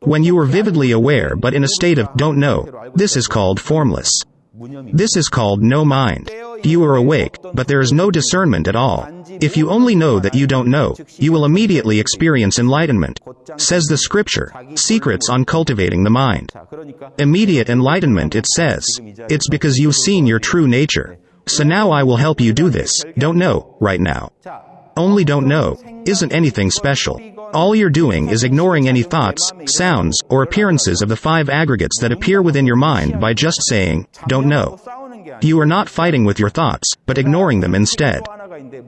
When you are vividly aware but in a state of don't know, this is called formless. This is called no mind. You are awake, but there is no discernment at all. If you only know that you don't know, you will immediately experience enlightenment. Says the scripture, Secrets on Cultivating the Mind. Immediate enlightenment it says. It's because you've seen your true nature. So now I will help you do this, don't know, right now. Only don't know, isn't anything special. All you're doing is ignoring any thoughts, sounds, or appearances of the five aggregates that appear within your mind by just saying, don't know. You are not fighting with your thoughts, but ignoring them instead.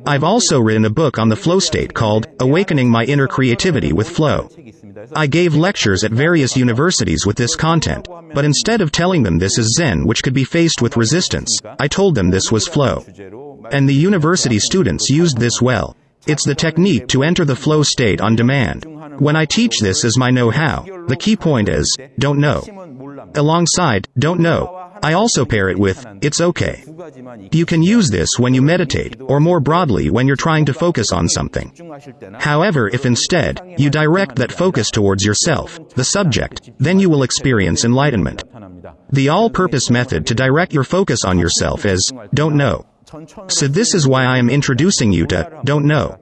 I've also written a book on the flow state called, Awakening My Inner Creativity with Flow. I gave lectures at various universities with this content, but instead of telling them this is Zen which could be faced with resistance, I told them this was flow. And the university students used this well. It's the technique to enter the flow state on demand. When I teach this as my know-how, the key point is, don't know. Alongside, don't know, I also pair it with, it's okay. You can use this when you meditate, or more broadly when you're trying to focus on something. However if instead, you direct that focus towards yourself, the subject, then you will experience enlightenment. The all-purpose method to direct your focus on yourself is, don't know. So this is why I am introducing you to, don't know.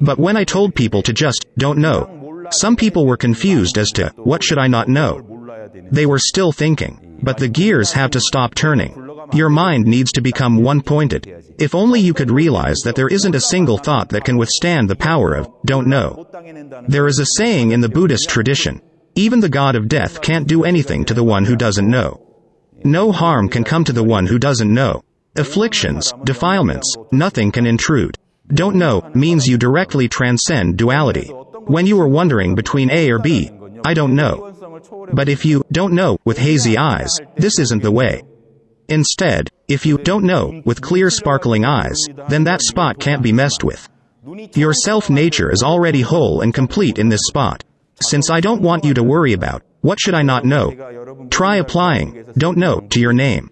But when I told people to just, don't know, some people were confused as to, what should I not know? They were still thinking. But the gears have to stop turning. Your mind needs to become one-pointed. If only you could realize that there isn't a single thought that can withstand the power of, don't know. There is a saying in the Buddhist tradition, even the god of death can't do anything to the one who doesn't know. No harm can come to the one who doesn't know. Afflictions, defilements, nothing can intrude. Don't know means you directly transcend duality. When you are wondering between A or B, I don't know. But if you don't know with hazy eyes, this isn't the way. Instead, if you don't know with clear sparkling eyes, then that spot can't be messed with. Your self-nature is already whole and complete in this spot. Since I don't want you to worry about, what should I not know? Try applying, don't know, to your name.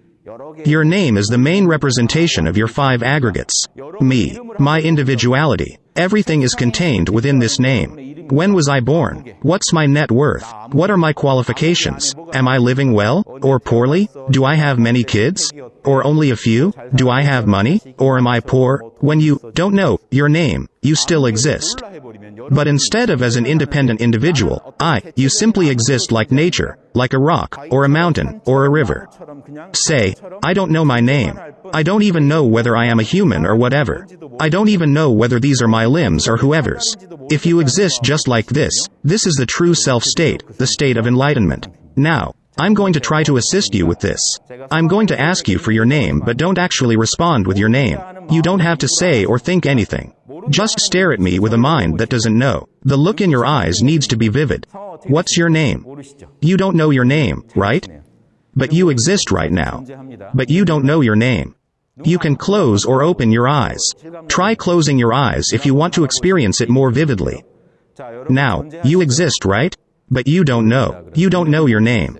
Your name is the main representation of your five aggregates. Me, my individuality. Everything is contained within this name. When was I born? What's my net worth? What are my qualifications? Am I living well? Or poorly? Do I have many kids? Or only a few? Do I have money? Or am I poor? When you don't know your name, you still exist. But instead of as an independent individual, I, you simply exist like nature, like a rock, or a mountain, or a river. Say, I don't know my name. I don't even know whether I am a human or whatever. I don't even know whether these are my limbs or whoever's. If you exist just like this, this is the true self-state, the state of enlightenment. Now, I'm going to try to assist you with this. I'm going to ask you for your name but don't actually respond with your name. You don't have to say or think anything. Just stare at me with a mind that doesn't know. The look in your eyes needs to be vivid. What's your name? You don't know your name, right? But you exist right now. But you don't know your name. You can close or open your eyes. Try closing your eyes if you want to experience it more vividly. Now, you exist, right? But you don't know. You don't know your name.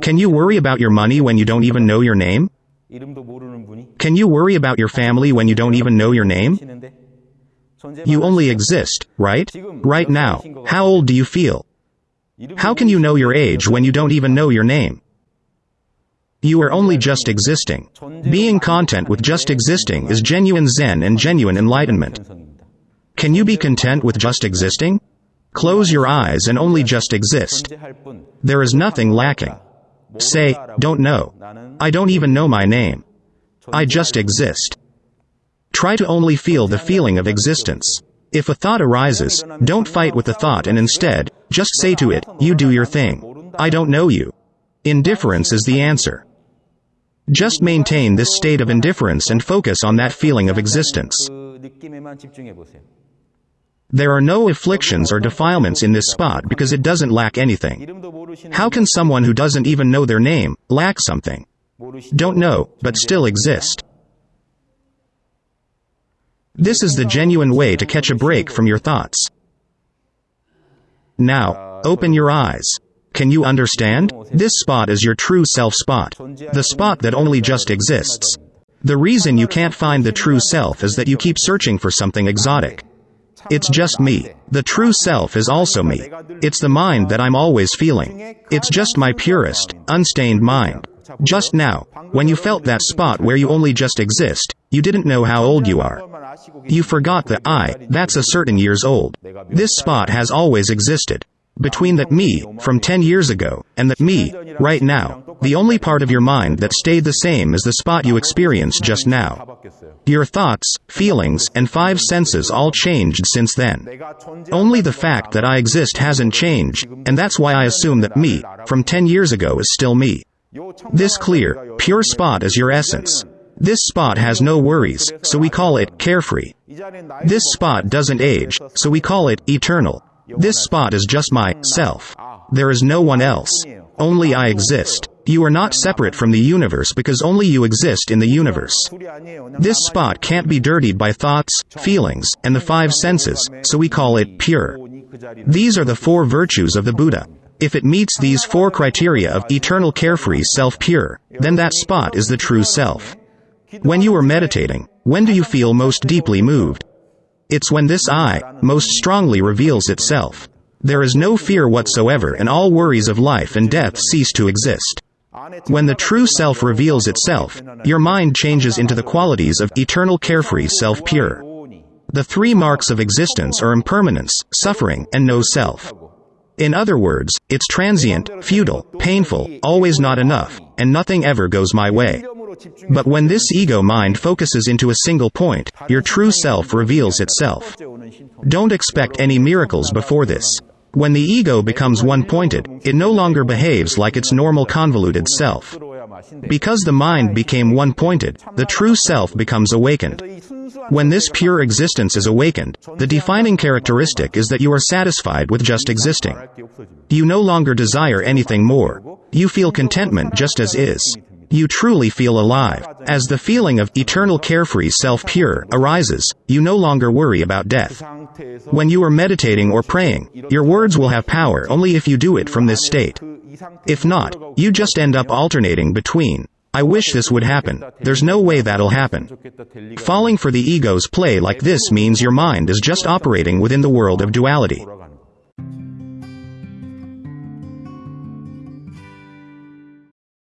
Can you worry about your money when you don't even know your name? Can you worry about your family when you don't even know your name? You only exist, right? Right now. How old do you feel? How can you know your age when you don't even know your name? You are only just existing. Being content with just existing is genuine Zen and genuine enlightenment. Can you be content with just existing? Close your eyes and only just exist. There is nothing lacking. Say, don't know. I don't even know my name. I just exist. Try to only feel the feeling of existence. If a thought arises, don't fight with the thought and instead, just say to it, you do your thing. I don't know you. Indifference is the answer. Just maintain this state of indifference and focus on that feeling of existence. There are no afflictions or defilements in this spot because it doesn't lack anything. How can someone who doesn't even know their name, lack something? Don't know, but still exist. This is the genuine way to catch a break from your thoughts. Now, open your eyes. Can you understand? This spot is your true self spot. The spot that only just exists. The reason you can't find the true self is that you keep searching for something exotic. It's just me. The true self is also me. It's the mind that I'm always feeling. It's just my purest, unstained mind. Just now, when you felt that spot where you only just exist, you didn't know how old you are. You forgot that I, that's a certain years old. This spot has always existed. Between that me, from 10 years ago, and that me, right now, the only part of your mind that stayed the same is the spot you experienced just now. Your thoughts, feelings, and five senses all changed since then. Only the fact that I exist hasn't changed, and that's why I assume that me, from 10 years ago is still me. This clear, pure spot is your essence. This spot has no worries, so we call it carefree. This spot doesn't age, so we call it eternal. This spot is just my self. There is no one else. Only I exist. You are not separate from the universe because only you exist in the universe. This spot can't be dirtied by thoughts, feelings, and the five senses, so we call it pure. These are the four virtues of the Buddha. If it meets these four criteria of eternal carefree self-pure, then that spot is the true self. When you are meditating, when do you feel most deeply moved? It's when this I, most strongly reveals itself. There is no fear whatsoever and all worries of life and death cease to exist. When the true self reveals itself, your mind changes into the qualities of eternal carefree self-pure. The three marks of existence are impermanence, suffering, and no self. In other words, it's transient, futile, painful, always not enough, and nothing ever goes my way. But when this ego mind focuses into a single point, your true self reveals itself. Don't expect any miracles before this. When the ego becomes one-pointed, it no longer behaves like its normal convoluted self. Because the mind became one-pointed, the true self becomes awakened. When this pure existence is awakened, the defining characteristic is that you are satisfied with just existing. You no longer desire anything more. You feel contentment just as is. You truly feel alive. As the feeling of eternal carefree self-pure arises, you no longer worry about death. When you are meditating or praying, your words will have power only if you do it from this state. If not, you just end up alternating between, I wish this would happen. There's no way that'll happen. Falling for the ego's play like this means your mind is just operating within the world of duality.